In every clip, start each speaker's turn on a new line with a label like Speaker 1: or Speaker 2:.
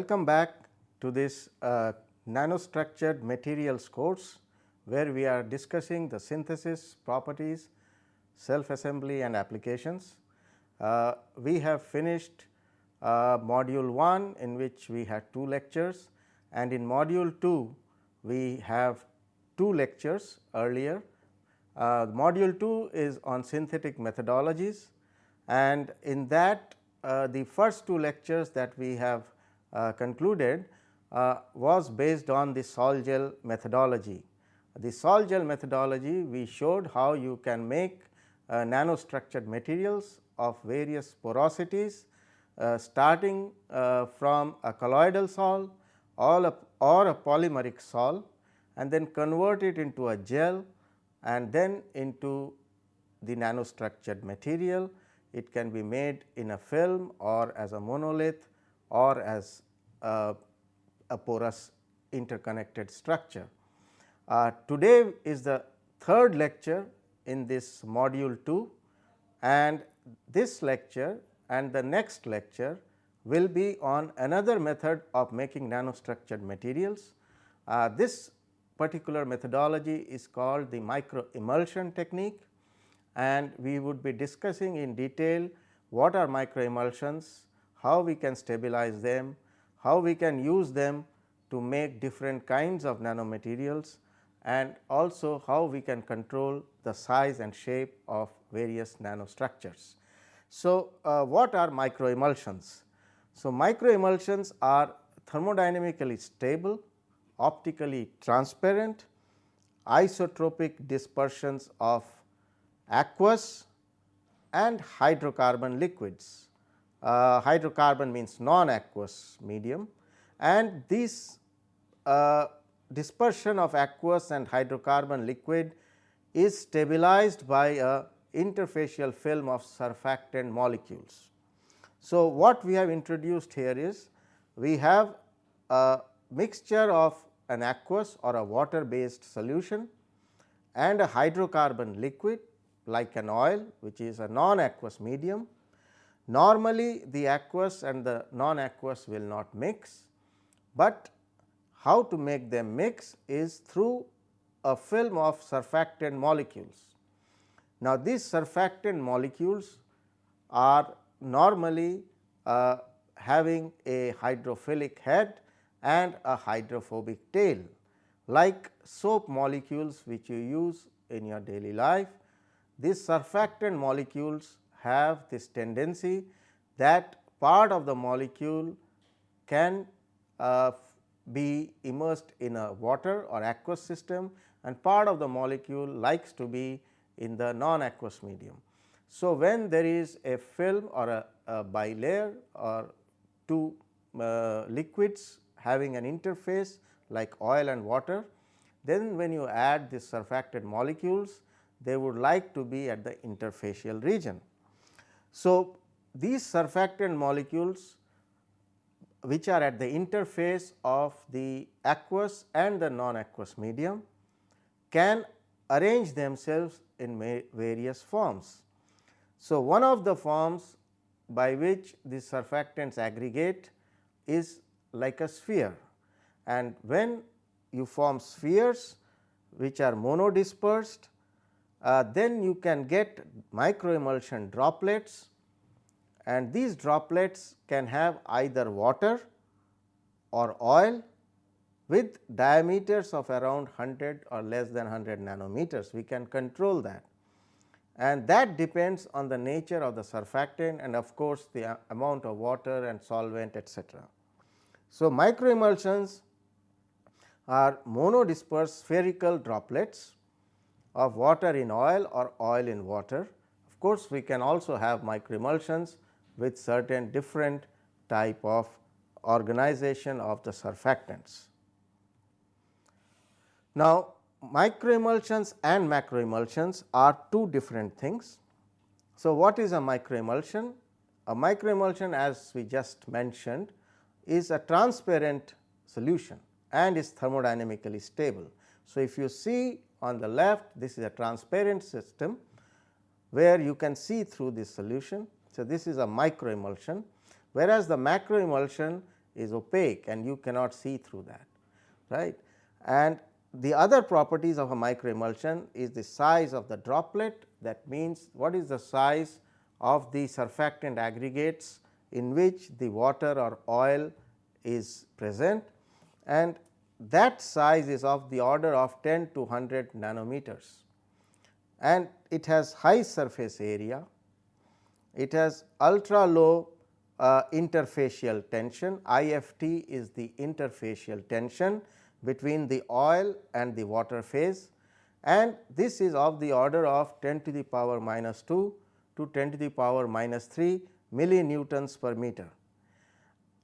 Speaker 1: Welcome back to this uh, nanostructured materials course, where we are discussing the synthesis properties, self assembly and applications. Uh, we have finished uh, module 1 in which we had two lectures and in module 2 we have two lectures earlier. Uh, module 2 is on synthetic methodologies and in that uh, the first two lectures that we have concluded uh, was based on the sol gel methodology. The sol gel methodology we showed how you can make uh, nanostructured materials of various porosities uh, starting uh, from a colloidal sol or a polymeric sol and then convert it into a gel and then into the nanostructured material. It can be made in a film or as a monolith or as a, a porous interconnected structure. Uh, today is the third lecture in this module 2 and this lecture and the next lecture will be on another method of making nanostructured materials. Uh, this particular methodology is called the micro emulsion technique and we would be discussing in detail what are micro emulsions, how we can stabilize them, how we can use them to make different kinds of nanomaterials and also how we can control the size and shape of various nanostructures. So, uh, what are microemulsions? So, microemulsions are thermodynamically stable, optically transparent, isotropic dispersions of aqueous and hydrocarbon liquids. Uh, hydrocarbon means non-aqueous medium and this uh, dispersion of aqueous and hydrocarbon liquid is stabilized by a interfacial film of surfactant molecules. So, what we have introduced here is we have a mixture of an aqueous or a water based solution and a hydrocarbon liquid like an oil which is a non aqueous medium. Normally the aqueous and the non aqueous will not mix, but how to make them mix is through a film of surfactant molecules. Now, these surfactant molecules are normally uh, having a hydrophilic head and a hydrophobic tail like soap molecules which you use in your daily life. These surfactant molecules have this tendency that part of the molecule can uh, be immersed in a water or aqueous system and part of the molecule likes to be in the non aqueous medium. So, when there is a film or a, a bilayer or two uh, liquids having an interface like oil and water, then when you add these surfactant molecules, they would like to be at the interfacial region. So, these surfactant molecules which are at the interface of the aqueous and the non aqueous medium can arrange themselves in various forms. So, one of the forms by which these surfactants aggregate is like a sphere and when you form spheres which are monodispersed, uh, then you can get microemulsion droplets and these droplets can have either water or oil with diameters of around 100 or less than 100 nanometers. We can control that and that depends on the nature of the surfactant and of course, the amount of water and solvent etcetera. So, microemulsions are monodispersed spherical droplets of water in oil or oil in water. Of course, we can also have microemulsions with certain different type of organization of the surfactants. Now, microemulsions and macroemulsions are two different things. So, what is a microemulsion? A microemulsion as we just mentioned is a transparent solution and is thermodynamically stable. So, if you see on the left this is a transparent system where you can see through this solution. So, this is a microemulsion whereas, the macroemulsion is opaque and you cannot see through that right. And the other properties of a micro emulsion is the size of the droplet that means what is the size of the surfactant aggregates in which the water or oil is present and that size is of the order of 10 to 100 nanometers and it has high surface area. It has ultra low uh, interfacial tension IFT is the interfacial tension between the oil and the water phase and this is of the order of 10 to the power minus 2 to 10 to the power minus 3 millinewtons per meter.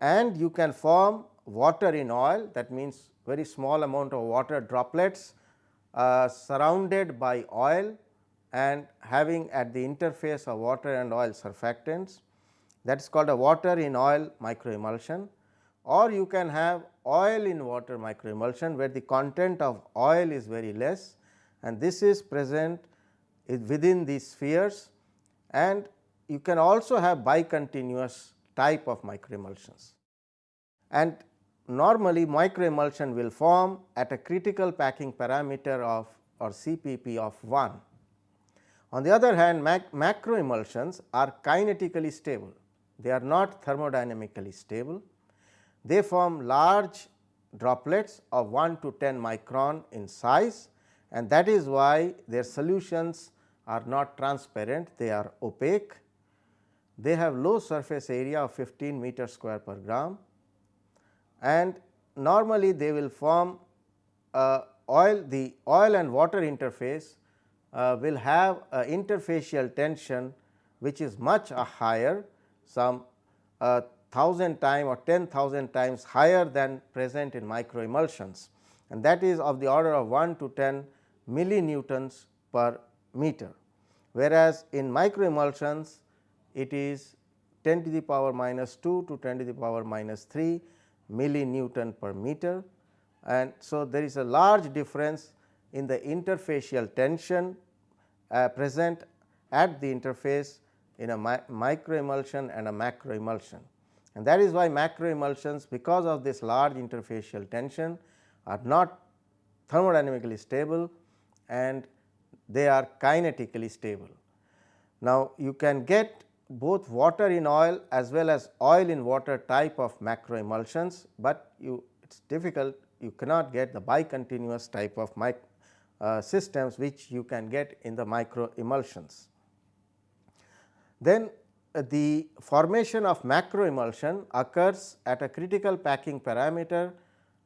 Speaker 1: And you can form water in oil that means very small amount of water droplets uh, surrounded by oil and having at the interface of water and oil surfactants. That is called a water in oil microemulsion. Or you can have oil in water microemulsion where the content of oil is very less and this is present within these spheres. And you can also have bicontinuous type of microemulsions. And normally microemulsion will form at a critical packing parameter of or CPP of 1. On the other hand mac macroemulsions are kinetically stable, they are not thermodynamically stable. They form large droplets of 1 to 10 micron in size and that is why their solutions are not transparent, they are opaque. They have low surface area of 15 meter square per gram and normally they will form uh, oil the oil and water interface uh, will have a interfacial tension which is much uh, higher some uh, 1000 time or 10,000 times higher than present in micro emulsions and that is of the order of 1 to 10 millinewtons per meter. Whereas, in micro emulsions it is 10 to the power minus 2 to 10 to the power minus 3 millinewton per meter and so there is a large difference in the interfacial tension uh, present at the interface in a mi micro emulsion and a macro emulsion. And that is why macro emulsions because of this large interfacial tension are not thermodynamically stable and they are kinetically stable. Now, you can get both water in oil as well as oil in water type of macro emulsions, but you it is difficult you cannot get the bicontinuous type of uh, systems which you can get in the micro emulsions. Then uh, the formation of macro emulsion occurs at a critical packing parameter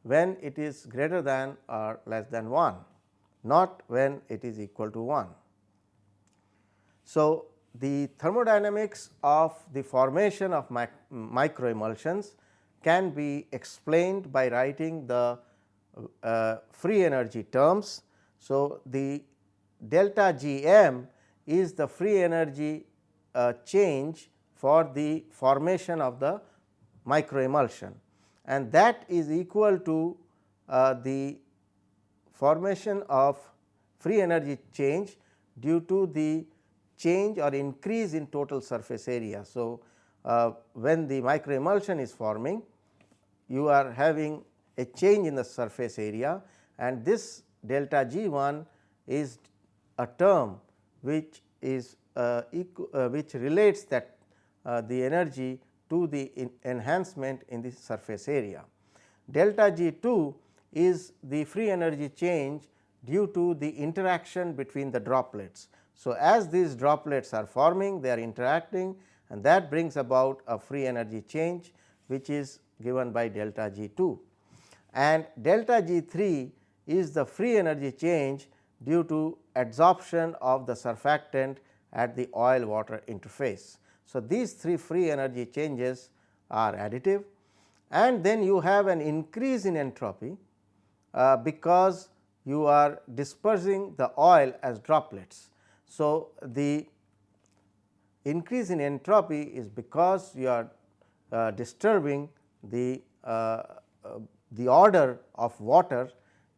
Speaker 1: when it is greater than or less than 1 not when it is equal to 1. So, the thermodynamics of the formation of mic micro emulsions can be explained by writing the uh, free energy terms. So, the delta G m is the free energy uh, change for the formation of the micro emulsion and that is equal to uh, the formation of free energy change due to the change or increase in total surface area. So, uh, when the micro emulsion is forming you are having a change in the surface area and this delta G 1 is a term which is uh, uh, which relates that uh, the energy to the enhancement in the surface area. Delta G 2 is the free energy change due to the interaction between the droplets. So, as these droplets are forming they are interacting and that brings about a free energy change which is given by delta G 2 and delta G 3 is the free energy change due to adsorption of the surfactant at the oil water interface. So, these three free energy changes are additive and then you have an increase in entropy uh, because you are dispersing the oil as droplets. So, the increase in entropy is because you are uh, disturbing the uh, uh the order of water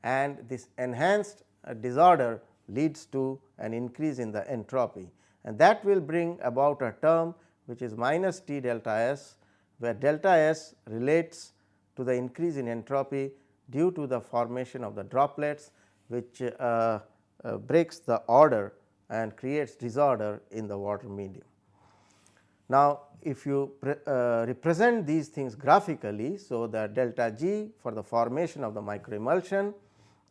Speaker 1: and this enhanced uh, disorder leads to an increase in the entropy. And that will bring about a term which is minus T delta S where delta S relates to the increase in entropy due to the formation of the droplets which uh, uh, breaks the order and creates disorder in the water medium. Now, if you uh, represent these things graphically, so the delta G for the formation of the microemulsion,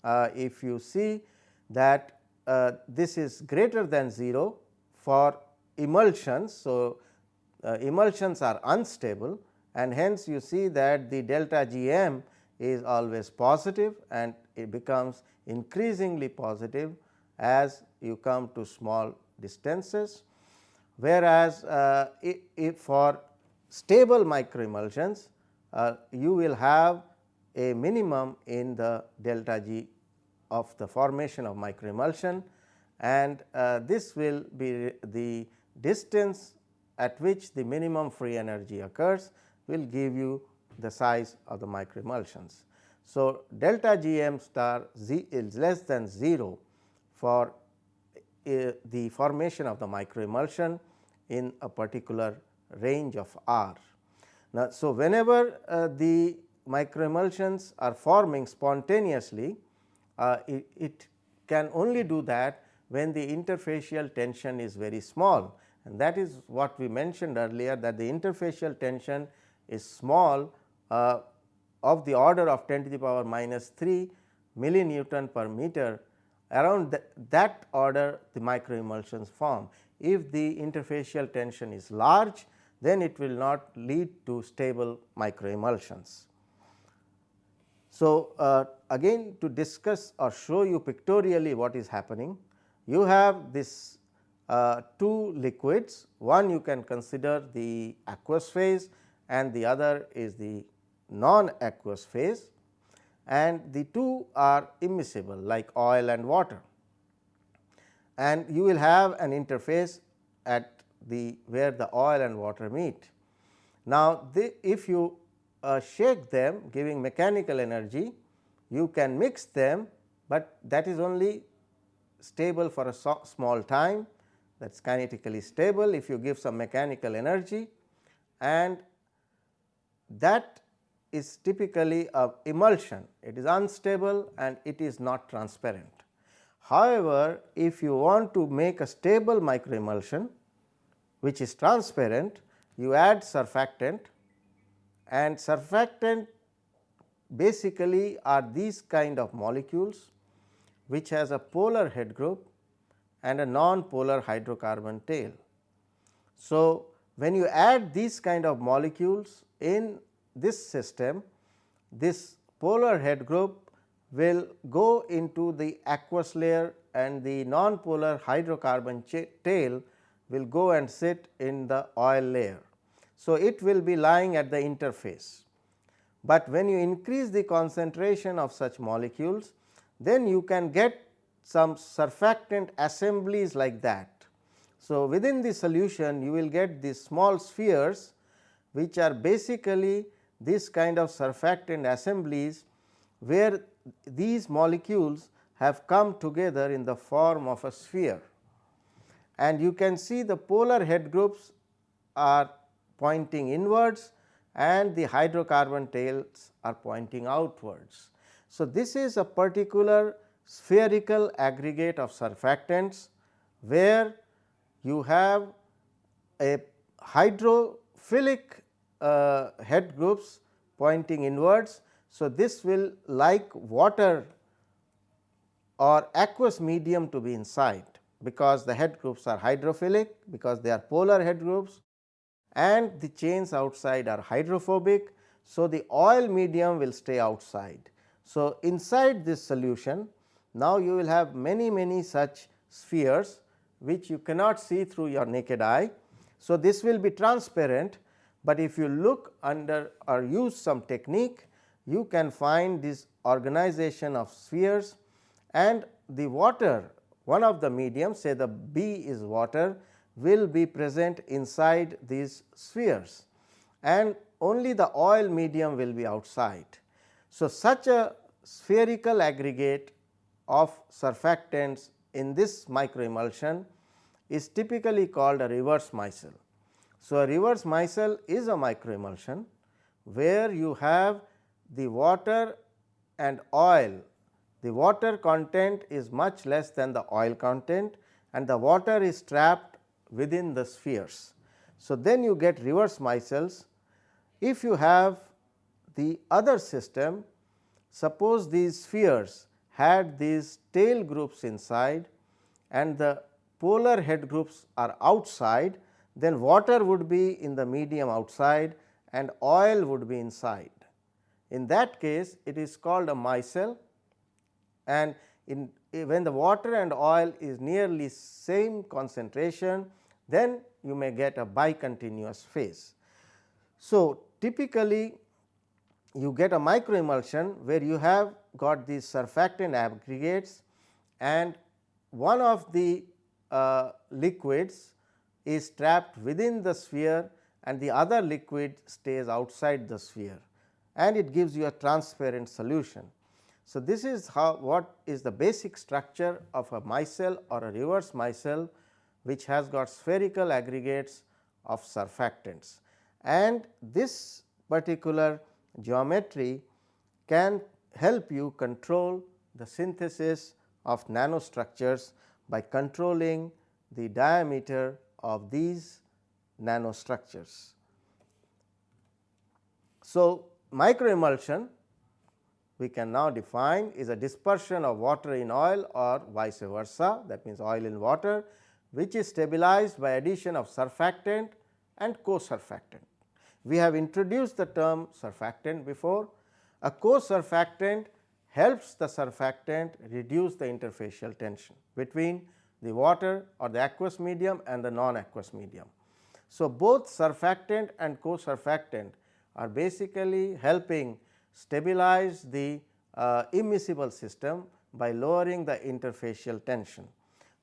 Speaker 1: uh, if you see that uh, this is greater than 0 for emulsions. So, uh, emulsions are unstable and hence you see that the delta G m is always positive and it becomes increasingly positive as you come to small distances. Whereas, uh, if for stable microemulsions uh, you will have a minimum in the delta G of the formation of microemulsion and uh, this will be the distance at which the minimum free energy occurs will give you the size of the microemulsions. So, delta G m star z is less than 0 for uh, the formation of the microemulsion in a particular range of r. Now, so whenever uh, the microemulsions are forming spontaneously, uh, it, it, can only do that when the interfacial tension is very small and that is what we mentioned earlier that the interfacial tension is small uh, of the order of 10 to the power minus 3 millinewton per meter around th that order the microemulsions form. If the interfacial tension is large then it will not lead to stable microemulsions. So, uh, again to discuss or show you pictorially what is happening, you have this uh, two liquids, one you can consider the aqueous phase and the other is the non aqueous phase and the two are immiscible like oil and water. And you will have an interface at the where the oil and water meet. Now, the, if you uh, shake them giving mechanical energy, you can mix them, but that is only stable for a so small time that is kinetically stable if you give some mechanical energy and that is typically a emulsion, it is unstable and it is not transparent. However, if you want to make a stable microemulsion which is transparent, you add surfactant and surfactant basically are these kind of molecules which has a polar head group and a non-polar hydrocarbon tail. So, when you add these kind of molecules in this system, this polar head group will go into the aqueous layer and the non-polar hydrocarbon tail will go and sit in the oil layer. So, it will be lying at the interface, but when you increase the concentration of such molecules, then you can get some surfactant assemblies like that. So, within the solution you will get these small spheres which are basically this kind of surfactant assemblies where these molecules have come together in the form of a sphere. And you can see the polar head groups are pointing inwards and the hydrocarbon tails are pointing outwards. So, this is a particular spherical aggregate of surfactants where you have a hydrophilic Uh, head groups pointing inwards. So, this will like water or aqueous medium to be inside because the head groups are hydrophilic because they are polar head groups and the chains outside are hydrophobic. So, the oil medium will stay outside. So, inside this solution now you will have many many such spheres which you cannot see through your naked eye. So, this will be transparent but if you look under or use some technique you can find this organization of spheres and the water one of the mediums say the B is water will be present inside these spheres and only the oil medium will be outside. So, such a spherical aggregate of surfactants in this microemulsion is typically called a reverse micelle. So, a reverse micelle is a microemulsion where you have the water and oil. The water content is much less than the oil content and the water is trapped within the spheres. So, then you get reverse micelles. If you have the other system, suppose these spheres had these tail groups inside and the polar head groups are outside, then water would be in the medium outside and oil would be inside. In that case, it is called a micelle and in when the water and oil is nearly same concentration, then you may get a bicontinuous phase. So, typically you get a microemulsion where you have got these surfactant aggregates and one of the uh, liquids is trapped within the sphere and the other liquid stays outside the sphere and it gives you a transparent solution. So, this is how what is the basic structure of a micelle or a reverse micelle which has got spherical aggregates of surfactants and this particular geometry can help you control the synthesis of nanostructures by controlling the diameter of these nanostructures. So, microemulsion we can now define is a dispersion of water in oil or vice versa that means oil in water which is stabilized by addition of surfactant and co-surfactant. We have introduced the term surfactant before. A co-surfactant helps the surfactant reduce the interfacial tension between the water or the aqueous medium and the non-aqueous medium. So, both surfactant and co-surfactant are basically helping stabilize the uh, immiscible system by lowering the interfacial tension.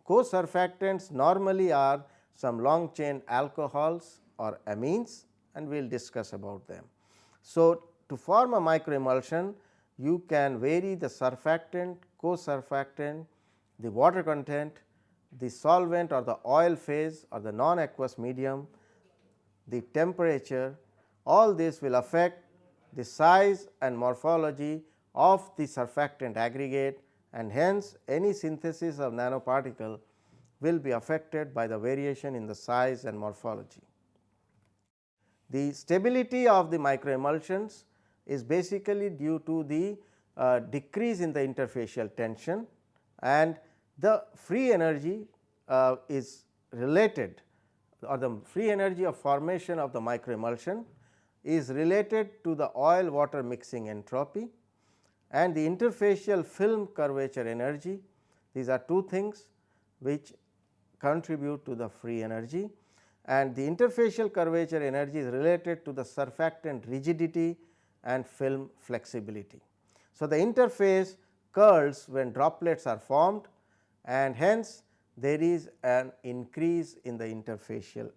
Speaker 1: Co-surfactants normally are some long chain alcohols or amines and we will discuss about them. So, to form a microemulsion you can vary the surfactant, co-surfactant, the water content, the solvent or the oil phase or the non-aqueous medium, the temperature all this will affect the size and morphology of the surfactant aggregate and hence any synthesis of nanoparticle will be affected by the variation in the size and morphology. The stability of the microemulsions is basically due to the uh, decrease in the interfacial tension and the free energy uh, is related or the free energy of formation of the microemulsion is related to the oil water mixing entropy and the interfacial film curvature energy. These are two things which contribute to the free energy and the interfacial curvature energy is related to the surfactant rigidity and film flexibility. So, the interface curls when droplets are formed and hence there is an increase in the interfacial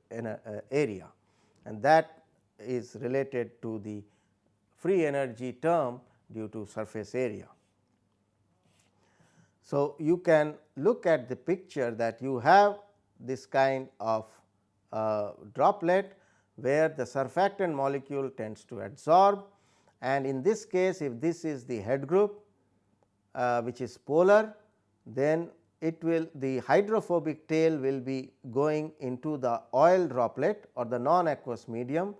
Speaker 1: area and that is related to the free energy term due to surface area. So, you can look at the picture that you have this kind of uh, droplet where the surfactant molecule tends to adsorb and in this case if this is the head group uh, which is polar then it will the hydrophobic tail will be going into the oil droplet or the non aqueous medium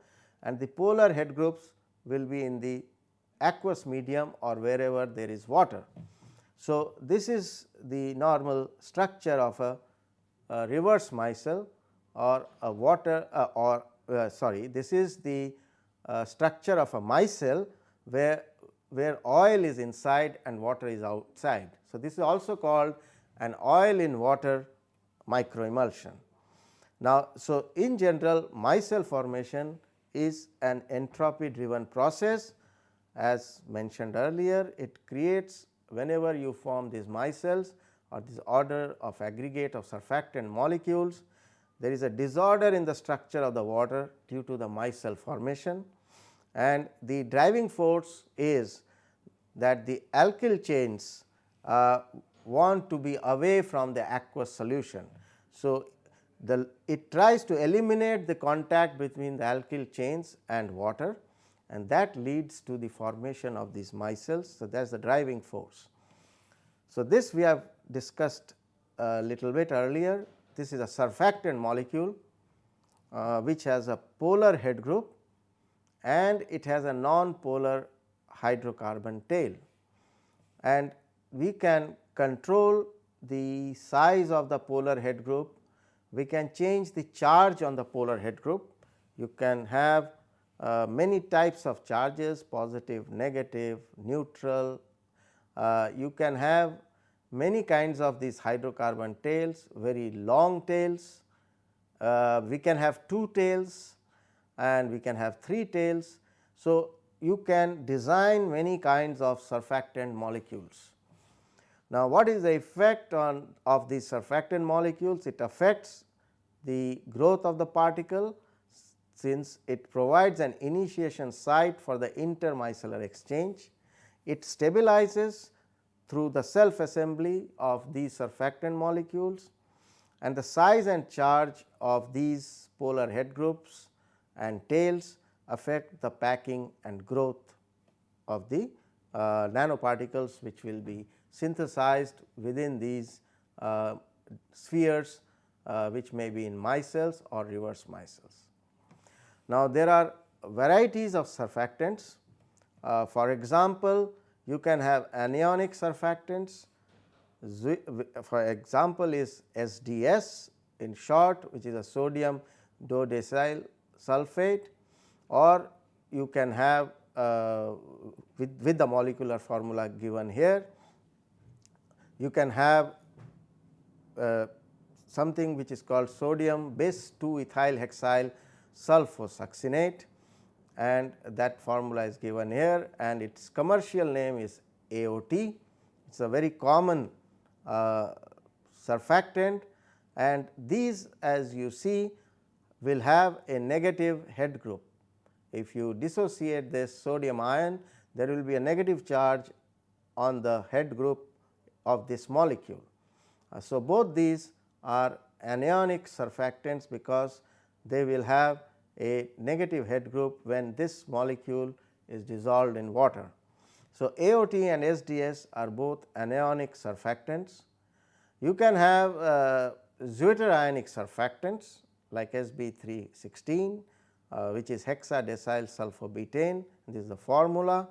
Speaker 1: and the polar head groups will be in the aqueous medium or wherever there is water. So, this is the normal structure of a, a reverse micelle or a water uh, or uh, sorry this is the uh, structure of a micelle where where oil is inside and water is outside. So, this is also called an oil in water microemulsion. Now, so in general micelle formation is an entropy driven process as mentioned earlier it creates whenever you form these micelles or this order of aggregate of surfactant molecules there is a disorder in the structure of the water due to the micelle formation and the driving force is that the alkyl chains uh, want to be away from the aqueous solution. So, the it tries to eliminate the contact between the alkyl chains and water and that leads to the formation of these micelles. So, that is the driving force. So, this we have discussed a little bit earlier this is a surfactant molecule uh, which has a polar head group and it has a non-polar hydrocarbon tail and we can control the size of the polar head group, we can change the charge on the polar head group. You can have uh, many types of charges positive, negative, neutral. Uh, you can have many kinds of these hydrocarbon tails, very long tails. Uh, we can have two tails and we can have three tails. So, you can design many kinds of surfactant molecules. Now, what is the effect on of these surfactant molecules? It affects the growth of the particle since it provides an initiation site for the intermicellar exchange. It stabilizes through the self assembly of these surfactant molecules and the size and charge of these polar head groups and tails affect the packing and growth of the uh, nanoparticles which will be synthesized within these uh, spheres uh, which may be in micelles or reverse micelles. Now, there are varieties of surfactants. Uh, for example, you can have anionic surfactants. For example, is SDS in short which is a sodium dodecyl sulphate or you can have uh, with, with the molecular formula given here you can have uh, something which is called sodium bis 2 ethyl hexyl sulfosuccinate and that formula is given here and its commercial name is AOT. It is a very common uh, surfactant and these as you see will have a negative head group. If you dissociate this sodium ion there will be a negative charge on the head group of this molecule. Uh, so, both these are anionic surfactants because they will have a negative head group when this molecule is dissolved in water. So, AOT and SDS are both anionic surfactants. You can have uh, zwitterionic surfactants like SB 316 uh, which is hexadecyl sulfobutane this is the formula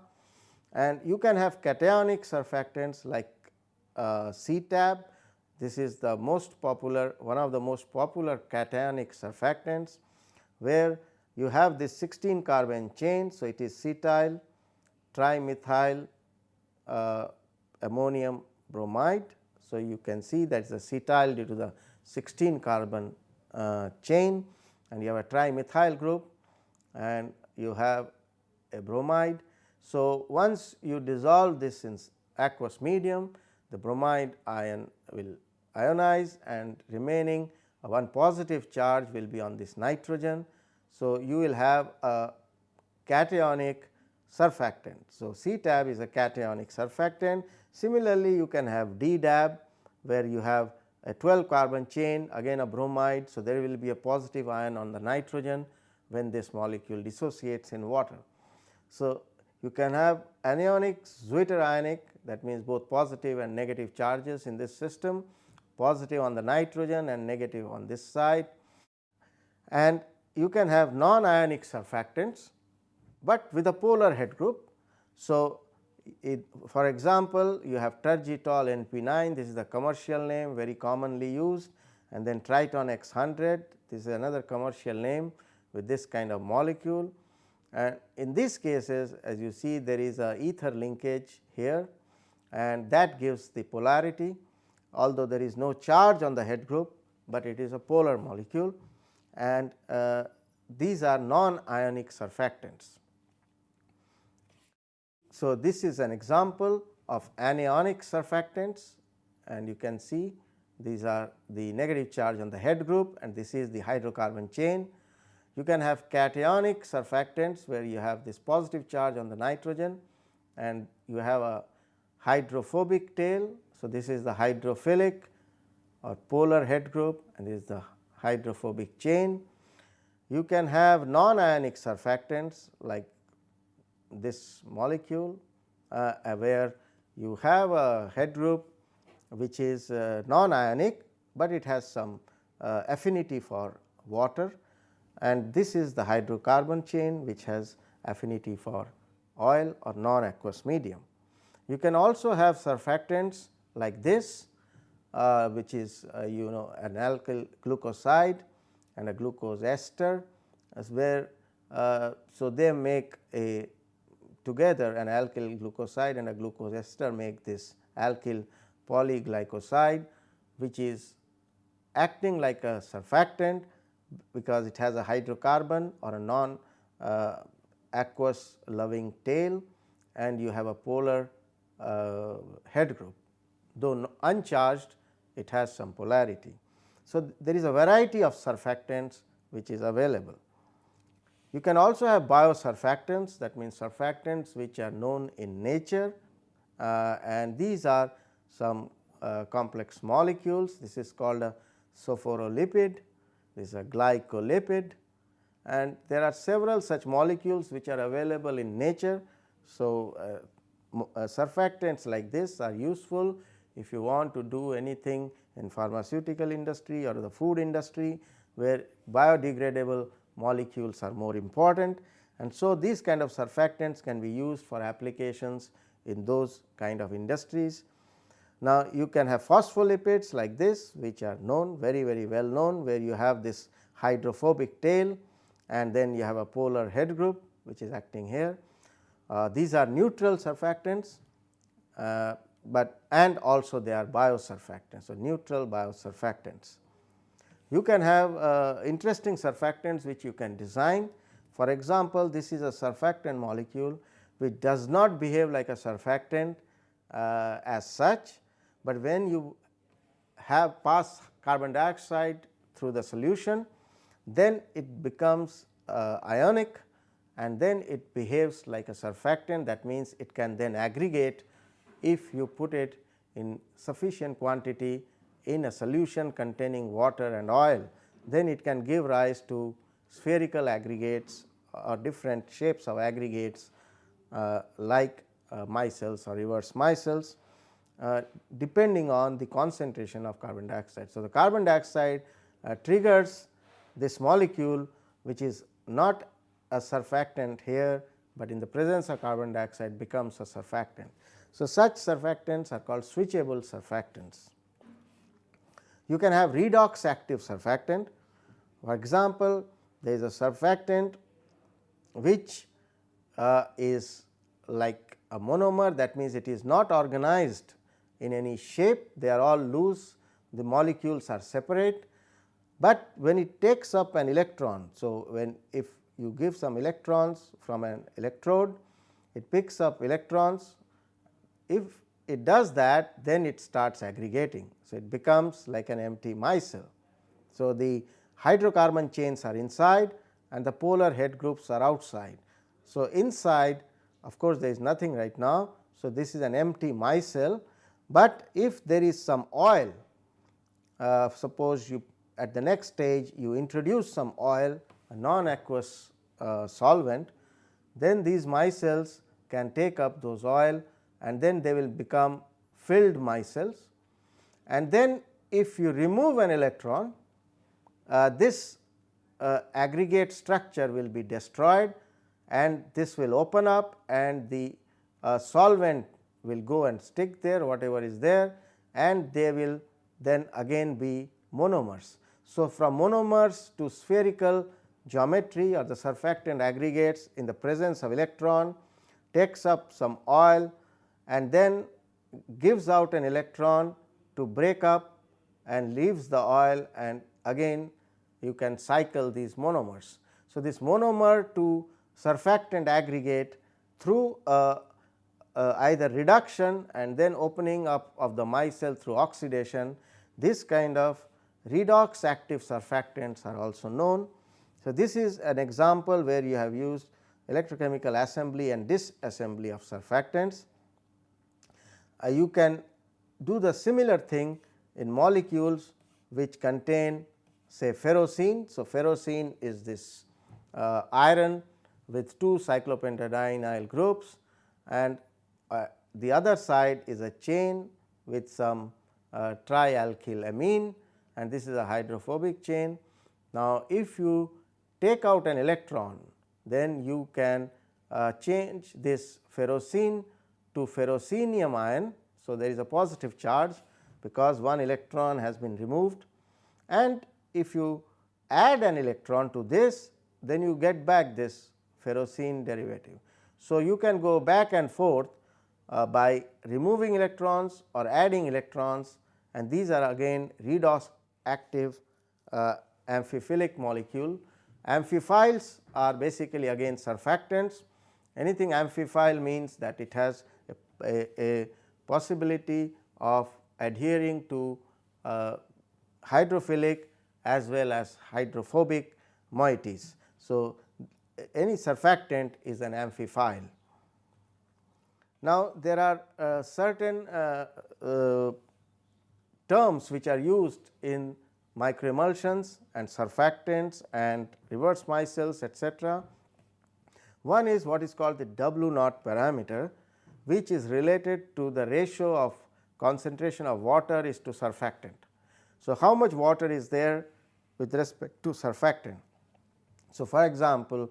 Speaker 1: and you can have cationic surfactants like uh, CTAB. This is the most popular one of the most popular cationic surfactants where you have this 16 carbon chain. So, it is cetyl trimethyl uh, ammonium bromide. So, you can see that is a cetyl due to the 16 carbon uh, chain and you have a trimethyl group and you have a bromide. So, once you dissolve this in aqueous medium the bromide ion will ionize and remaining uh, one positive charge will be on this nitrogen. So, you will have a cationic surfactant. So, CTAB is a cationic surfactant. Similarly, you can have DDAB where you have a 12 carbon chain again a bromide. So, there will be a positive ion on the nitrogen when this molecule dissociates in water. So, you can have anionic zwitterionic that means both positive and negative charges in this system positive on the nitrogen and negative on this side and you can have non-ionic surfactants, but with a polar head group. So, it, for example, you have tergitol NP9 this is the commercial name very commonly used and then triton X 100 this is another commercial name with this kind of molecule and in these cases as you see there is a ether linkage here and that gives the polarity although there is no charge on the head group, but it is a polar molecule and uh, these are non-ionic surfactants. So, this is an example of anionic surfactants and you can see these are the negative charge on the head group and this is the hydrocarbon chain. You can have cationic surfactants where you have this positive charge on the nitrogen and you have a hydrophobic tail. So, this is the hydrophilic or polar head group and this is the hydrophobic chain. You can have non-ionic surfactants like this molecule uh, where you have a head group which is uh, non-ionic, but it has some uh, affinity for water and this is the hydrocarbon chain which has affinity for oil or non-aqueous medium. You can also have surfactants like this uh, which is uh, you know an alkyl glucoside and a glucose ester as where uh, so they make a together an alkyl glucoside and a glucose ester make this alkyl polyglycoside which is acting like a surfactant because it has a hydrocarbon or a non uh, aqueous loving tail and you have a polar uh, head group though uncharged it has some polarity. So, there is a variety of surfactants which is available. You can also have biosurfactants that means surfactants which are known in nature uh, and these are some uh, complex molecules. This is called a sophoropholipid, this is a glycolipid and there are several such molecules which are available in nature. So, uh, uh, surfactants like this are useful if you want to do anything in pharmaceutical industry or the food industry where biodegradable molecules are more important and so these kind of surfactants can be used for applications in those kind of industries. Now, you can have phospholipids like this which are known very very well known where you have this hydrophobic tail and then you have a polar head group which is acting here. Uh, these are neutral surfactants, uh, but and also they are biosurfactants. So, neutral biosurfactants. You can have uh, interesting surfactants which you can design. For example, this is a surfactant molecule which does not behave like a surfactant uh, as such, but when you have pass carbon dioxide through the solution, then it becomes uh, ionic and then it behaves like a surfactant. That means it can then aggregate if you put it in sufficient quantity in a solution containing water and oil, then it can give rise to spherical aggregates or different shapes of aggregates uh, like uh, micelles or reverse micelles uh, depending on the concentration of carbon dioxide. So, the carbon dioxide uh, triggers this molecule which is not a surfactant here, but in the presence of carbon dioxide becomes a surfactant. So, such surfactants are called switchable surfactants. You can have redox active surfactant. For example, there is a surfactant which uh, is like a monomer that means it is not organized in any shape they are all loose the molecules are separate, but when it takes up an electron. So, when if you give some electrons from an electrode it picks up electrons if it does that then it starts aggregating. So, it becomes like an empty micelle. So, the hydrocarbon chains are inside and the polar head groups are outside. So, inside of course, there is nothing right now. So, this is an empty micelle, but if there is some oil uh, suppose you at the next stage you introduce some oil a non aqueous uh, solvent then these micelles can take up those oil and then they will become filled micelles and then if you remove an electron uh, this uh, aggregate structure will be destroyed and this will open up and the uh, solvent will go and stick there whatever is there and they will then again be monomers. So, from monomers to spherical geometry or the surfactant aggregates in the presence of electron takes up some oil and then gives out an electron to break up and leaves the oil and again you can cycle these monomers. So, this monomer to surfactant aggregate through uh, uh, either reduction and then opening up of the micelle through oxidation, this kind of redox active surfactants are also known. So, this is an example where you have used electrochemical assembly and disassembly of surfactants uh, you can do the similar thing in molecules which contain say ferrocene. So, ferrocene is this uh, iron with two cyclopentadienyl groups and uh, the other side is a chain with some uh, trialkyl amine and this is a hydrophobic chain. Now, if you take out an electron then you can uh, change this ferrocene to ferrocenium ion. So, there is a positive charge because one electron has been removed and if you add an electron to this then you get back this ferrocene derivative. So, you can go back and forth uh, by removing electrons or adding electrons and these are again redox active uh, amphiphilic molecule. Amphiphiles are basically again surfactants. Anything amphiphile means that it has a, a, a possibility of adhering to uh, hydrophilic as well as hydrophobic moieties. So, any surfactant is an amphiphile. Now, there are uh, certain uh, uh, terms which are used in microemulsions and surfactants and reverse micelles etc. One is what is called the W naught parameter which is related to the ratio of concentration of water is to surfactant. So, how much water is there with respect to surfactant. So, for example,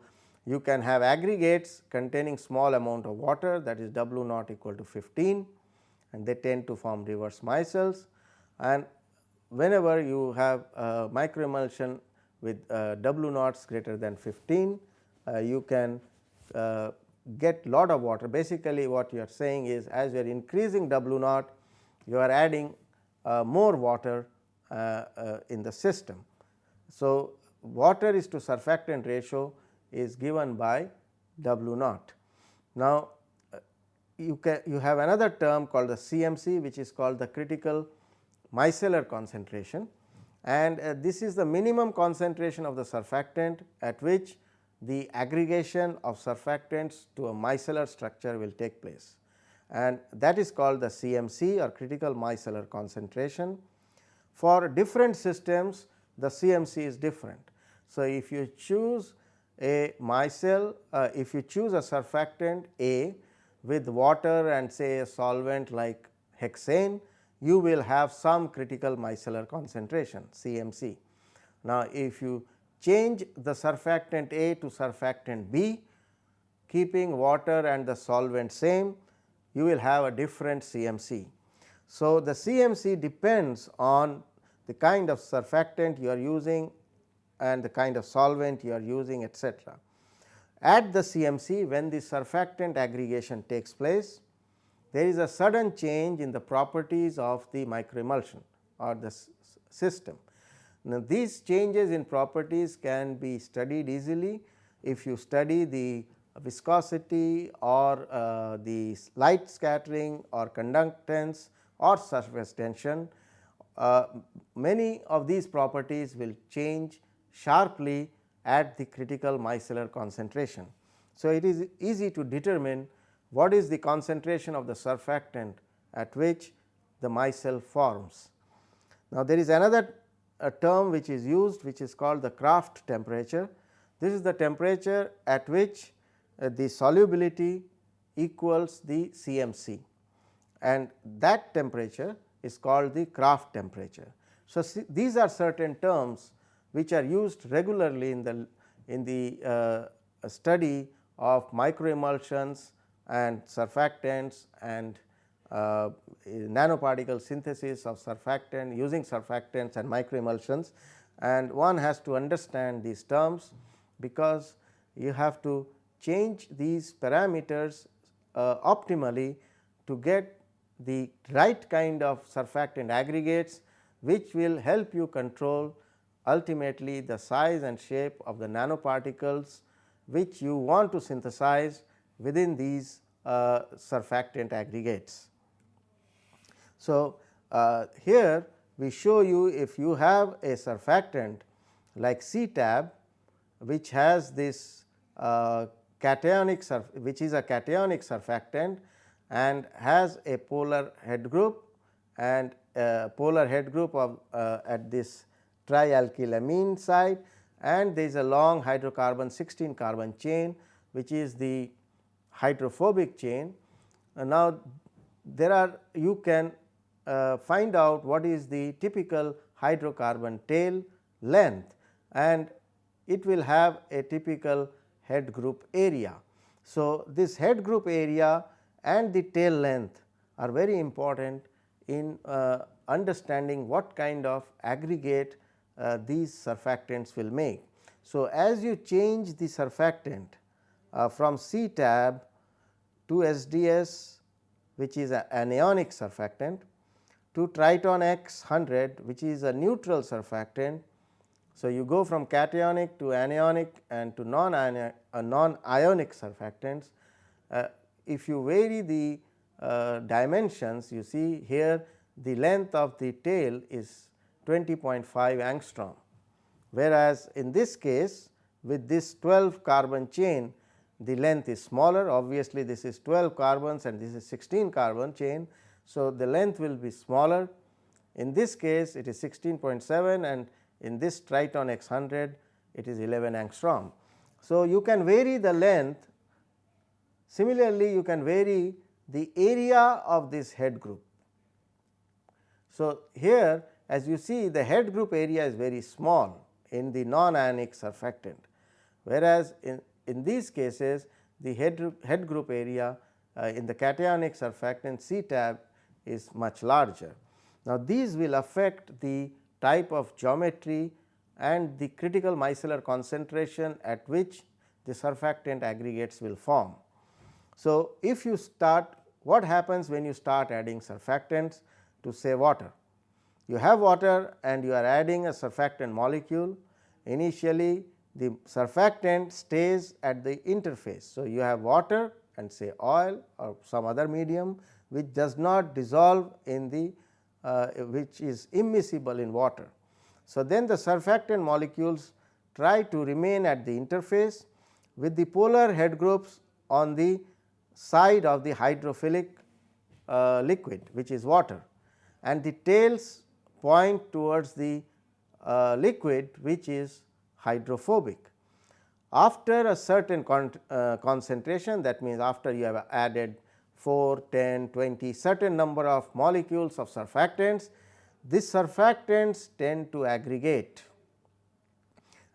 Speaker 1: you can have aggregates containing small amount of water that is W naught equal to 15 and they tend to form reverse micelles and whenever you have a microemulsion with uh, W naughts greater than 15 uh, you can uh, get lot of water basically what you are saying is as you are increasing W naught you are adding uh, more water uh, uh, in the system. So, water is to surfactant ratio is given by W naught. Now, you can you have another term called the CMC which is called the critical micellar concentration and uh, this is the minimum concentration of the surfactant at which the aggregation of surfactants to a micellar structure will take place and that is called the CMC or critical micellar concentration. For different systems the CMC is different. So, if you choose a micelle, uh, if you choose a surfactant A with water and say a solvent like hexane, you will have some critical micellar concentration CMC. Now, if you change the surfactant A to surfactant B, keeping water and the solvent same, you will have a different CMC. So, the CMC depends on the kind of surfactant you are using and the kind of solvent you are using etc. At the CMC when the surfactant aggregation takes place, there is a sudden change in the properties of the microemulsion or the system. Now, these changes in properties can be studied easily if you study the viscosity or uh, the light scattering or conductance or surface tension. Uh, many of these properties will change sharply at the critical micellar concentration. So, it is easy to determine what is the concentration of the surfactant at which the micelle forms. Now, there is another term which is used which is called the Krafft temperature. This is the temperature at which uh, the solubility equals the CMC and that temperature is called the Krafft temperature. So, these are certain terms which are used regularly in the in the uh, study of microemulsions and surfactants and uh, nanoparticle synthesis of surfactant using surfactants and microemulsions. And one has to understand these terms because you have to change these parameters uh, optimally to get the right kind of surfactant aggregates which will help you control ultimately the size and shape of the nanoparticles which you want to synthesize within these uh, surfactant aggregates. So, uh, here we show you if you have a surfactant like CTAB which has this uh, cationic which is a cationic surfactant and has a polar head group and a polar head group of uh, at this trialkylamine side and there is a long hydrocarbon 16 carbon chain which is the hydrophobic chain. Uh, now, there are you can uh, find out what is the typical hydrocarbon tail length and it will have a typical head group area. So, this head group area and the tail length are very important in uh, understanding what kind of aggregate these surfactants will make. So, as you change the surfactant uh, from CTAB to SDS which is an anionic surfactant to Triton X 100 which is a neutral surfactant. So, you go from cationic to anionic and to non-ionic uh, non surfactants. Uh, if you vary the uh, dimensions you see here the length of the tail is 20.5 angstrom whereas in this case with this 12 carbon chain the length is smaller obviously this is 12 carbons and this is 16 carbon chain. So, the length will be smaller in this case it is 16.7 and in this Triton X 100 it is 11 angstrom. So, you can vary the length similarly you can vary the area of this head group. So, here as you see the head group area is very small in the non-ionic surfactant, whereas in, in these cases the head, head group area uh, in the cationic surfactant CTAB is much larger. Now, these will affect the type of geometry and the critical micellar concentration at which the surfactant aggregates will form. So, if you start what happens when you start adding surfactants to say water? You have water and you are adding a surfactant molecule initially the surfactant stays at the interface. So, you have water and say oil or some other medium which does not dissolve in the uh, which is immiscible in water. So, then the surfactant molecules try to remain at the interface with the polar head groups on the side of the hydrophilic uh, liquid which is water and the tails point towards the uh, liquid which is hydrophobic. After a certain con uh, concentration that means after you have added 4, 10, 20 certain number of molecules of surfactants, these surfactants tend to aggregate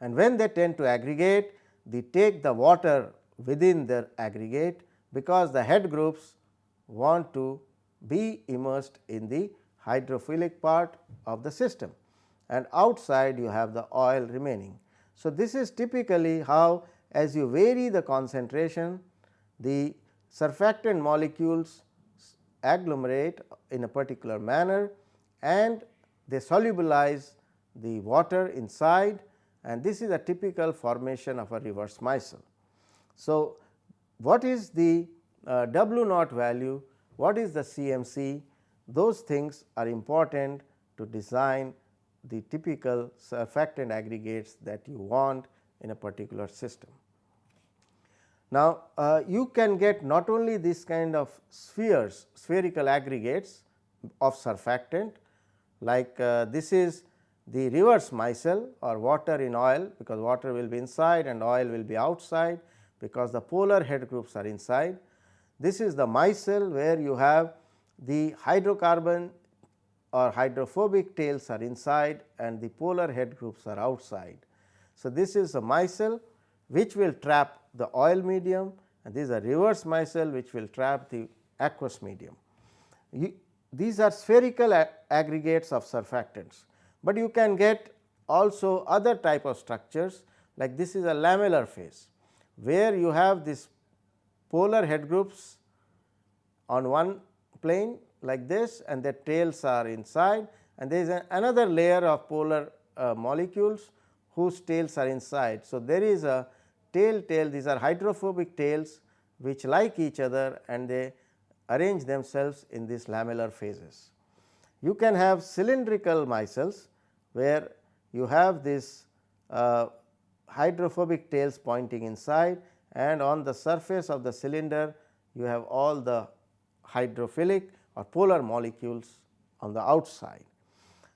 Speaker 1: and when they tend to aggregate they take the water within their aggregate because the head groups want to be immersed in the hydrophilic part of the system and outside you have the oil remaining. So, this is typically how as you vary the concentration the surfactant molecules agglomerate in a particular manner and they solubilize the water inside and this is a typical formation of a reverse micelle. So, what is the uh, W naught value, what is the CMC, those things are important to design the typical surfactant aggregates that you want in a particular system. Now, uh, you can get not only this kind of spheres spherical aggregates of surfactant like uh, this is the reverse micelle or water in oil because water will be inside and oil will be outside because the polar head groups are inside. This is the micelle where you have the hydrocarbon or hydrophobic tails are inside and the polar head groups are outside. So, this is a micelle which will trap the oil medium and this is a reverse micelle which will trap the aqueous medium. You, these are spherical aggregates of surfactants, but you can get also other type of structures like this is a lamellar phase where you have this polar head groups on one plane like this and the tails are inside and there is another layer of polar uh, molecules whose tails are inside. So, there is a tail tail these are hydrophobic tails which like each other and they arrange themselves in these lamellar phases. You can have cylindrical micelles where you have this uh, hydrophobic tails pointing inside and on the surface of the cylinder you have all the hydrophilic or polar molecules on the outside.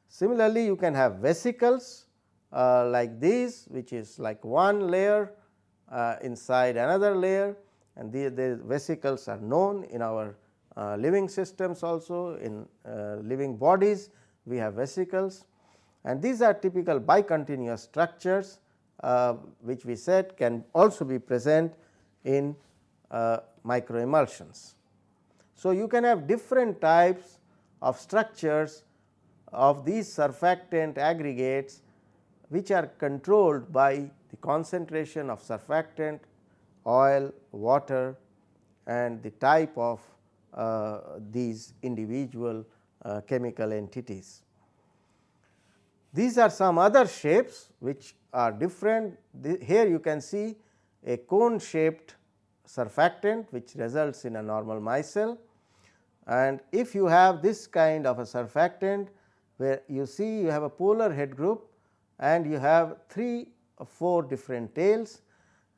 Speaker 1: Similarly, you can have vesicles uh, like these which is like one layer uh, inside another layer and the, the vesicles are known in our uh, living systems also in uh, living bodies we have vesicles and these are typical bicontinuous structures uh, which we said can also be present in uh, microemulsions. So, you can have different types of structures of these surfactant aggregates which are controlled by the concentration of surfactant, oil, water and the type of uh, these individual uh, chemical entities. These are some other shapes which are different. The, here you can see a cone shaped surfactant which results in a normal micelle and if you have this kind of a surfactant where you see you have a polar head group and you have 3 or 4 different tails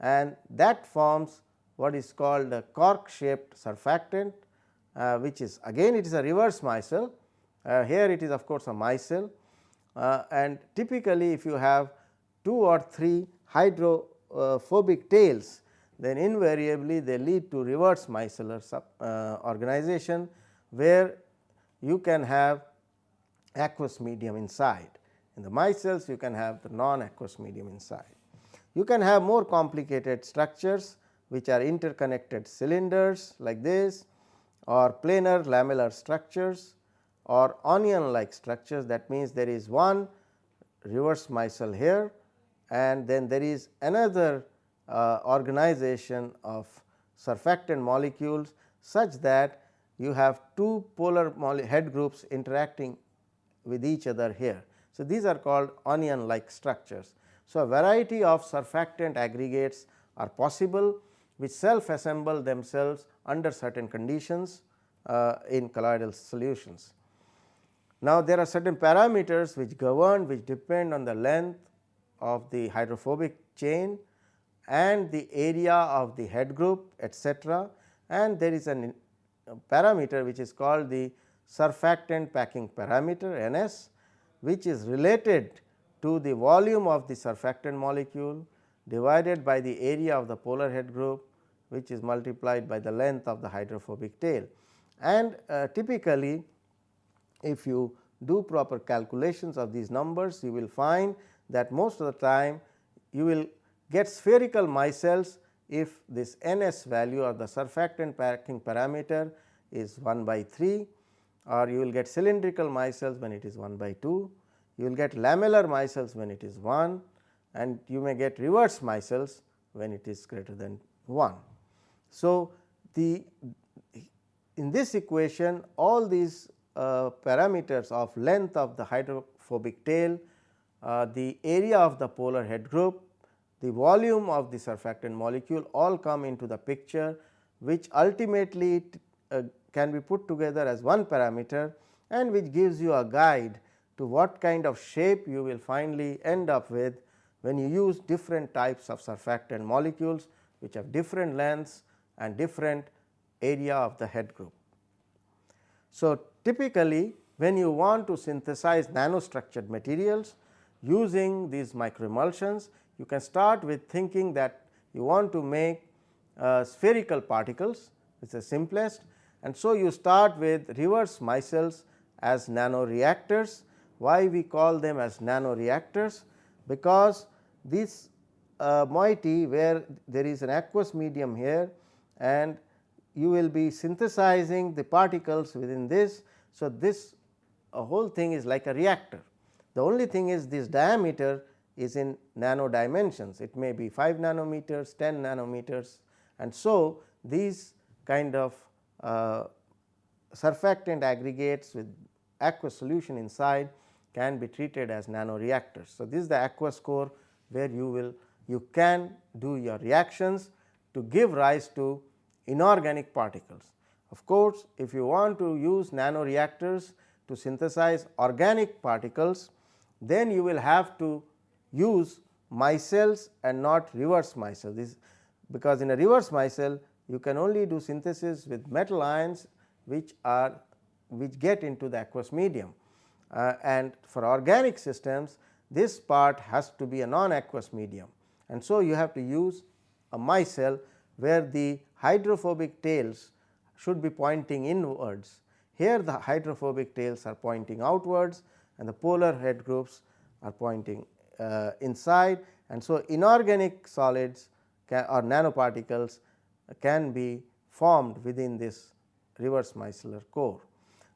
Speaker 1: and that forms what is called a cork shaped surfactant uh, which is again it is a reverse micelle uh, here it is of course a micelle uh, and typically if you have 2 or 3 hydrophobic tails then invariably they lead to reverse micellar uh, organization where you can have aqueous medium inside. In the micelles you can have the non aqueous medium inside. You can have more complicated structures which are interconnected cylinders like this or planar lamellar structures or onion like structures that means there is one reverse micelle here and then there is another uh, organization of surfactant molecules such that you have two polar head groups interacting with each other here. So, these are called onion like structures. So, a variety of surfactant aggregates are possible which self assemble themselves under certain conditions uh, in colloidal solutions. Now, there are certain parameters which govern which depend on the length of the hydrophobic chain and the area of the head group etcetera and there is a parameter which is called the surfactant packing parameter NS which is related to the volume of the surfactant molecule divided by the area of the polar head group which is multiplied by the length of the hydrophobic tail. And uh, typically if you do proper calculations of these numbers you will find that most of the time you will get spherical micelles if this NS value or the surfactant packing parameter is 1 by 3 or you will get cylindrical micelles when it is 1 by 2, you will get lamellar micelles when it is 1 and you may get reverse micelles when it is greater than 1. So, the in this equation all these uh, parameters of length of the hydrophobic tail, uh, the area of the polar head group, the volume of the surfactant molecule all come into the picture which ultimately uh, can be put together as one parameter and which gives you a guide to what kind of shape you will finally end up with when you use different types of surfactant molecules which have different lengths and different area of the head group. So, typically when you want to synthesize nanostructured materials using these microemulsions, you can start with thinking that you want to make uh, spherical particles, it is the simplest and so you start with reverse micelles as nano reactors. Why we call them as nano reactors? Because this uh, moiety where there is an aqueous medium here and you will be synthesizing the particles within this. So, this whole thing is like a reactor. The only thing is this diameter is in nano dimensions, it may be 5 nanometers, 10 nanometers and so these kind of uh, surfactant aggregates with aqueous solution inside can be treated as nano reactors. So, this is the aqueous core where you will you can do your reactions to give rise to inorganic particles. Of course, if you want to use nano reactors to synthesize organic particles, then you will have to use micelles and not reverse micelle. This because in a reverse micelle you can only do synthesis with metal ions which are which get into the aqueous medium uh, and for organic systems this part has to be a non aqueous medium and so you have to use a micelle where the hydrophobic tails should be pointing inwards. Here the hydrophobic tails are pointing outwards and the polar head groups are pointing uh, inside and so inorganic solids or nanoparticles can be formed within this reverse micellar core.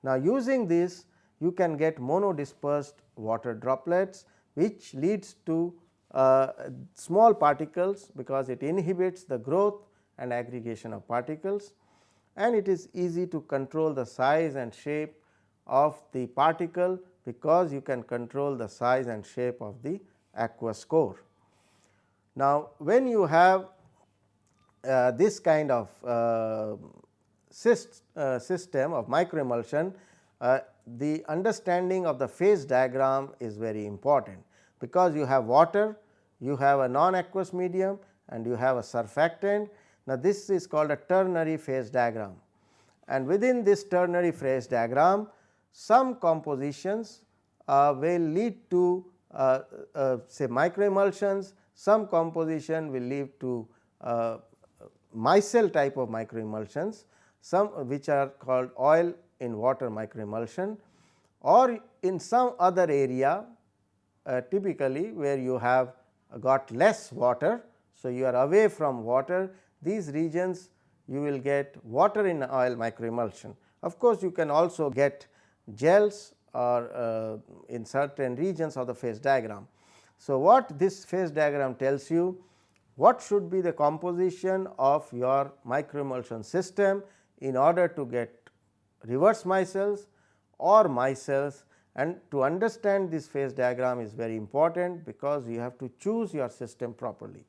Speaker 1: Now, using this you can get monodispersed water droplets which leads to uh, small particles because it inhibits the growth and aggregation of particles and it is easy to control the size and shape of the particle because you can control the size and shape of the aqueous core. Now, when you have uh, this kind of uh, uh, system of microemulsion, uh, the understanding of the phase diagram is very important, because you have water, you have a non aqueous medium and you have a surfactant. Now, this is called a ternary phase diagram and within this ternary phase diagram some compositions uh, will lead to uh, uh, say microemulsions, some composition will lead to uh, micelle type of microemulsions, some which are called oil in water microemulsion or in some other area uh, typically where you have got less water. So, you are away from water these regions you will get water in oil microemulsion. Of course, you can also get gels or uh, in certain regions of the phase diagram. So, what this phase diagram tells you what should be the composition of your microemulsion system in order to get reverse micelles or micelles and to understand this phase diagram is very important because you have to choose your system properly.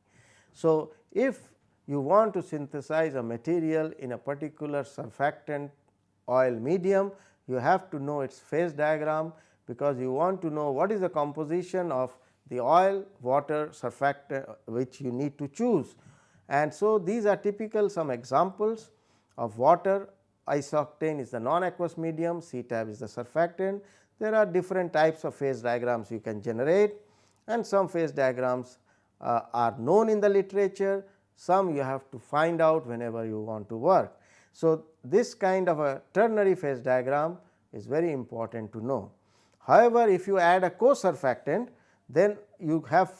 Speaker 1: So, if you want to synthesize a material in a particular surfactant oil medium, you have to know its phase diagram because you want to know what is the composition of the oil, water, surfactant which you need to choose. And so, these are typical some examples of water, isooctane is the non-aqueous medium, CTAB is the surfactant. There are different types of phase diagrams you can generate and some phase diagrams uh, are known in the literature, some you have to find out whenever you want to work. So, this kind of a ternary phase diagram is very important to know. However, if you add a co-surfactant then you have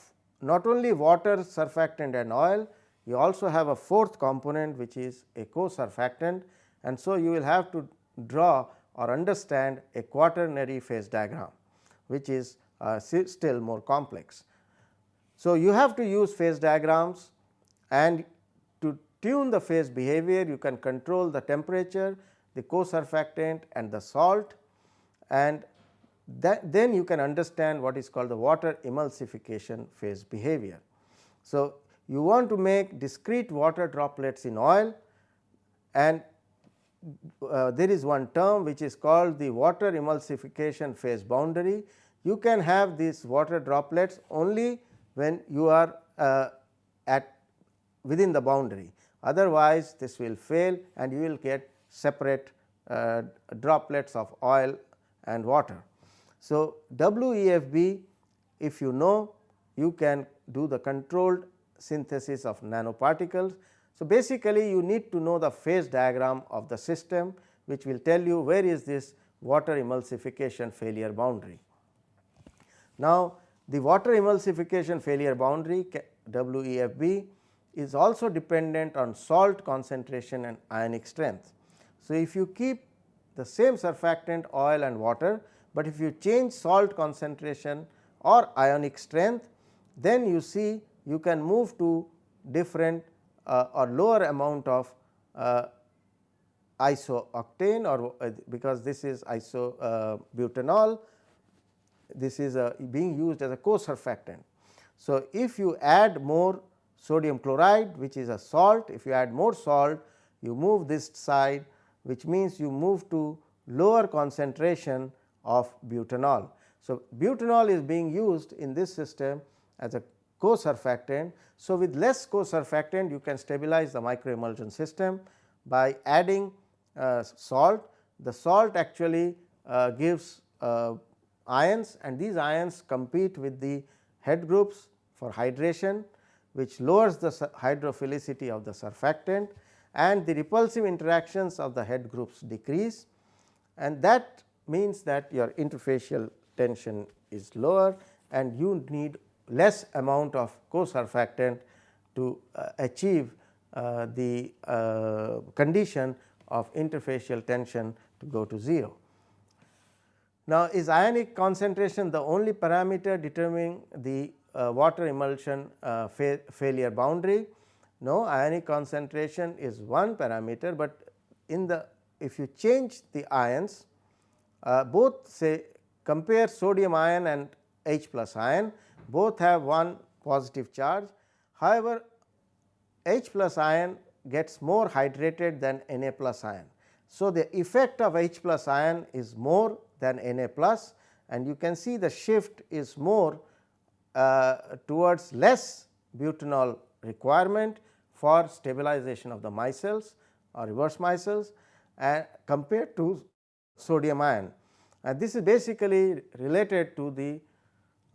Speaker 1: not only water, surfactant and oil, you also have a fourth component which is a co-surfactant and so you will have to draw or understand a quaternary phase diagram which is uh, still more complex. So, you have to use phase diagrams and tune the phase behavior you can control the temperature, the co-surfactant and the salt and that then you can understand what is called the water emulsification phase behavior. So, you want to make discrete water droplets in oil and uh, there is one term which is called the water emulsification phase boundary. You can have these water droplets only when you are uh, at within the boundary otherwise this will fail and you will get separate uh, droplets of oil and water. So, WEFB if you know you can do the controlled synthesis of nanoparticles. So, basically you need to know the phase diagram of the system which will tell you where is this water emulsification failure boundary. Now, the water emulsification failure boundary WEFB is also dependent on salt concentration and ionic strength. So, if you keep the same surfactant oil and water but if you change salt concentration or ionic strength then you see you can move to different uh, or lower amount of uh, isooctane or uh, because this is isobutanol uh, this is being used as a co-surfactant. So, if you add more sodium chloride which is a salt if you add more salt you move this side which means you move to lower concentration of butanol. So, butanol is being used in this system as a co-surfactant. So, with less co-surfactant you can stabilize the microemulsion system by adding uh, salt. The salt actually uh, gives uh, ions and these ions compete with the head groups for hydration which lowers the hydrophilicity of the surfactant and the repulsive interactions of the head groups decrease and that means that your interfacial tension is lower and you need less amount of co-surfactant to uh, achieve uh, the uh, condition of interfacial tension to go to 0. Now, is ionic concentration the only parameter determining the water emulsion uh, fa failure boundary? No, ionic concentration is one parameter, but in the if you change the ions uh, both say compare sodium ion and H plus ion both have one positive charge. However, H plus ion gets more hydrated than Na plus ion. So, the effect of H plus ion is more than Na plus and you can see the shift is more uh, towards less butanol requirement for stabilization of the micelles or reverse micelles and compared to sodium ion. And this is basically related to the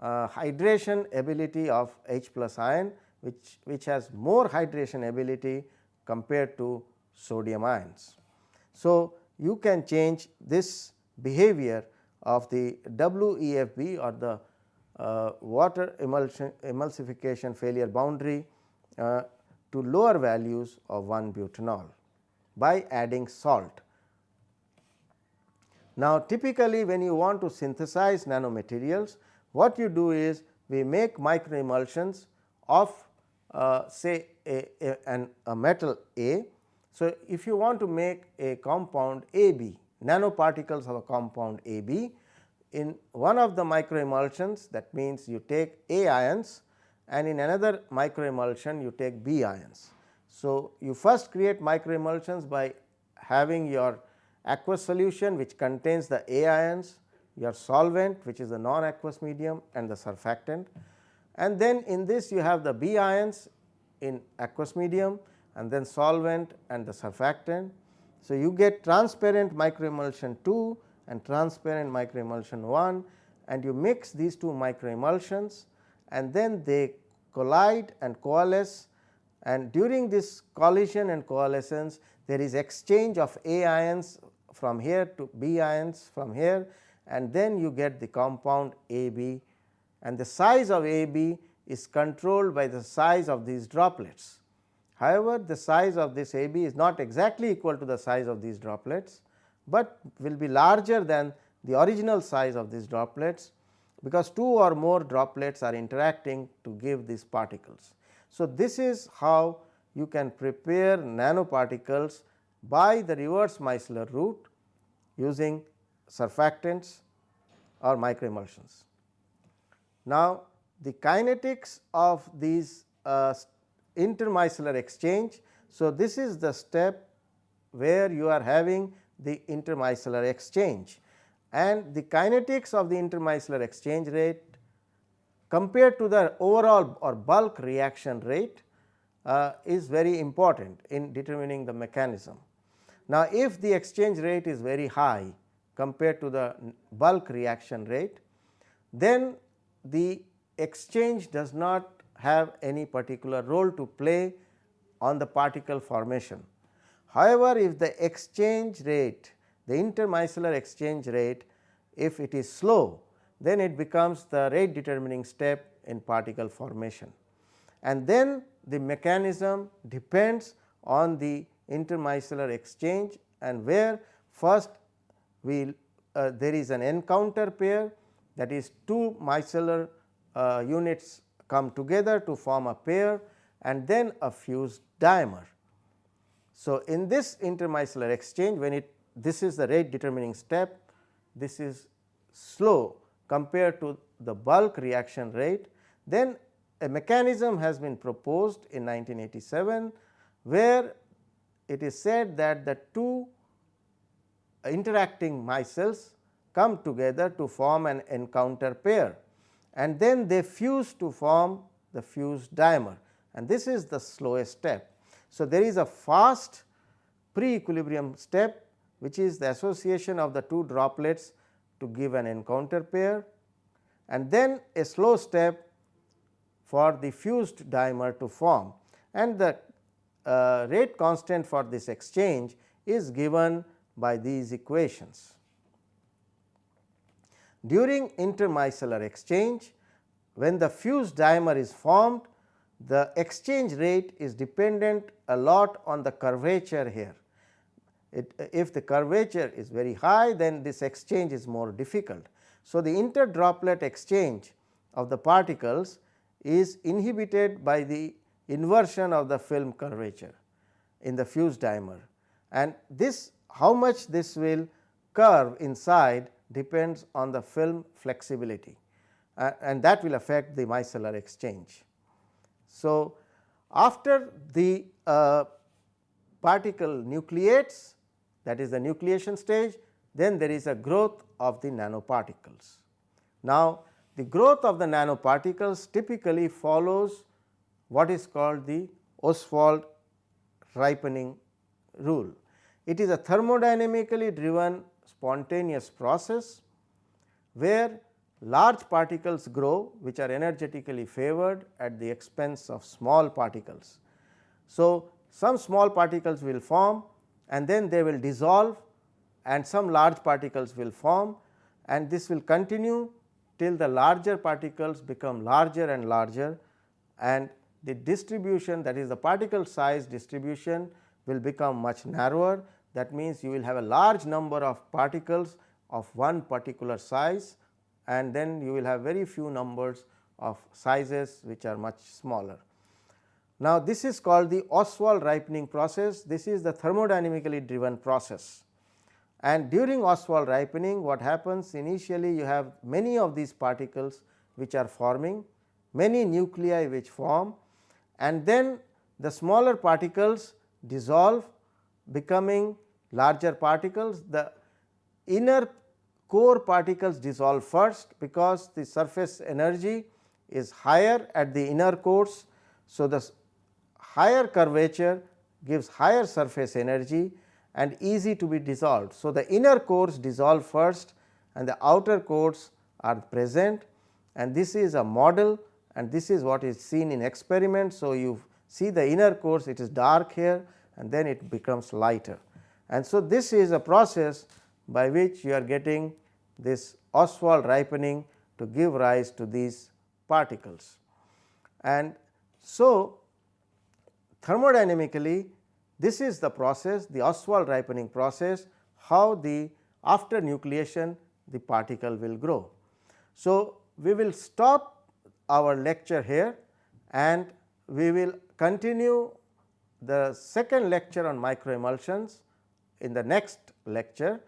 Speaker 1: uh, hydration ability of H plus ion which, which has more hydration ability compared to sodium ions. So, you can change this behavior of the WEFB or the uh, water emulsion, emulsification failure boundary uh, to lower values of 1 butanol by adding salt. Now, typically when you want to synthesize nanomaterials, what you do is we make micro emulsions of uh, say a, a, an, a metal A. So, if you want to make a compound AB, nanoparticles of a compound AB, in one of the micro emulsions that means you take A ions and in another micro emulsion you take B ions. So, you first create micro emulsions by having your aqueous solution which contains the A ions, your solvent which is the non aqueous medium and the surfactant and then in this you have the B ions in aqueous medium and then solvent and the surfactant. So, you get transparent microemulsion 2 and transparent microemulsion 1 and you mix these two microemulsions and then they collide and coalesce. And during this collision and coalescence there is exchange of A ions from here to B ions from here and then you get the compound AB and the size of AB is controlled by the size of these droplets. However, the size of this AB is not exactly equal to the size of these droplets, but will be larger than the original size of these droplets because two or more droplets are interacting to give these particles. So, this is how you can prepare nanoparticles by the reverse micellar route using surfactants or microemulsions. Now, the kinetics of these uh, intermicellar exchange. So, this is the step where you are having the intermicellar exchange and the kinetics of the intermicellar exchange rate compared to the overall or bulk reaction rate uh, is very important in determining the mechanism. Now, if the exchange rate is very high compared to the bulk reaction rate, then the exchange does not have any particular role to play on the particle formation. However, if the exchange rate the intermicellar exchange rate if it is slow then it becomes the rate determining step in particle formation and then the mechanism depends on the intermicellar exchange and where first we uh, there is an encounter pair that is two micellar uh, units come together to form a pair and then a fused dimer. So, in this intermicellar exchange when it this is the rate determining step this is slow compared to the bulk reaction rate then a mechanism has been proposed in 1987 where it is said that the two interacting micelles come together to form an encounter pair and then they fuse to form the fused dimer and this is the slowest step. So, there is a fast pre equilibrium step which is the association of the two droplets to give an encounter pair and then a slow step for the fused dimer to form and the uh, rate constant for this exchange is given by these equations. During intermicellar exchange, when the fused dimer is formed, the exchange rate is dependent a lot on the curvature here. It, if the curvature is very high, then this exchange is more difficult. So, the interdroplet exchange of the particles is inhibited by the inversion of the film curvature in the fused dimer and this how much this will curve inside depends on the film flexibility uh, and that will affect the micellar exchange. So, after the uh, particle nucleates that is the nucleation stage then there is a growth of the nanoparticles. Now, the growth of the nanoparticles typically follows what is called the Ostwald ripening rule. It is a thermodynamically driven spontaneous process where large particles grow which are energetically favored at the expense of small particles. So, some small particles will form and then they will dissolve and some large particles will form and this will continue till the larger particles become larger and larger and the distribution that is the particle size distribution will become much narrower. That means, you will have a large number of particles of one particular size and then you will have very few numbers of sizes which are much smaller. Now, this is called the Ostwald ripening process. This is the thermodynamically driven process. And during Ostwald ripening what happens initially you have many of these particles which are forming, many nuclei which form and then the smaller particles dissolve becoming larger particles. The inner core particles dissolve first because the surface energy is higher at the inner cores. So, the higher curvature gives higher surface energy and easy to be dissolved. So, the inner cores dissolve first and the outer cores are present and this is a model and this is what is seen in experiment. So, you see the inner cores it is dark here and then it becomes lighter. And so, this is a process by which you are getting this Ostwald ripening to give rise to these particles. And so, thermodynamically this is the process the Ostwald ripening process how the after nucleation the particle will grow. So, we will stop our lecture here and we will continue the second lecture on microemulsions in the next lecture.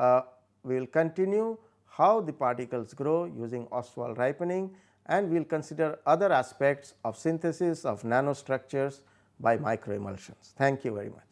Speaker 1: Uh, we will continue how the particles grow using Ostwald ripening and we will consider other aspects of synthesis of nanostructures by microemulsions. Thank you very much.